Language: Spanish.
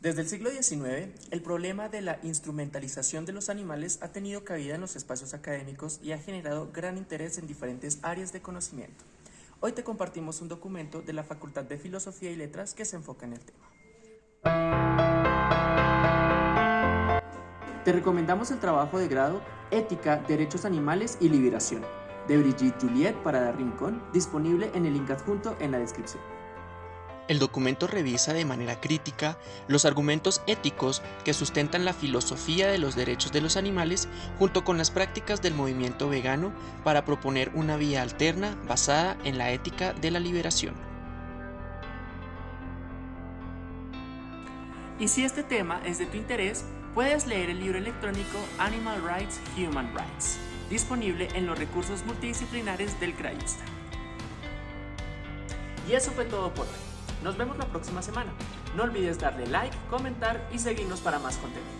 Desde el siglo XIX, el problema de la instrumentalización de los animales ha tenido cabida en los espacios académicos y ha generado gran interés en diferentes áreas de conocimiento. Hoy te compartimos un documento de la Facultad de Filosofía y Letras que se enfoca en el tema. Te recomendamos el trabajo de grado Ética, Derechos Animales y Liberación, de Brigitte Juliet para dar rincón, disponible en el link adjunto en la descripción. El documento revisa de manera crítica los argumentos éticos que sustentan la filosofía de los derechos de los animales junto con las prácticas del movimiento vegano para proponer una vía alterna basada en la ética de la liberación. Y si este tema es de tu interés, puedes leer el libro electrónico Animal Rights, Human Rights, disponible en los recursos multidisciplinares del CRAIUSTA. Y eso fue todo por hoy. Nos vemos la próxima semana. No olvides darle like, comentar y seguirnos para más contenido.